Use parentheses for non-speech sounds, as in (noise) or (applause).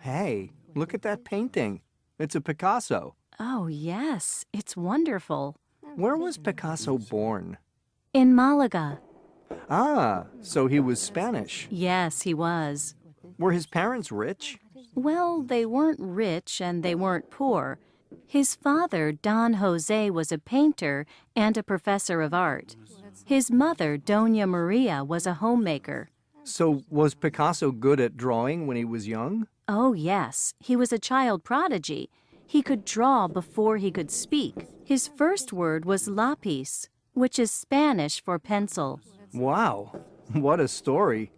Hey, look at that painting. It's a Picasso. Oh, yes, it's wonderful. Where was Picasso born? In Malaga. Ah, so he was Spanish. Yes, he was. Were his parents rich? Well, they weren't rich and they weren't poor. His father, Don Jose, was a painter and a professor of art. His mother, Dona Maria, was a homemaker. So was Picasso good at drawing when he was young? Oh, yes, he was a child prodigy. He could draw before he could speak. His first word was lápiz, which is Spanish for pencil. Wow, (laughs) what a story.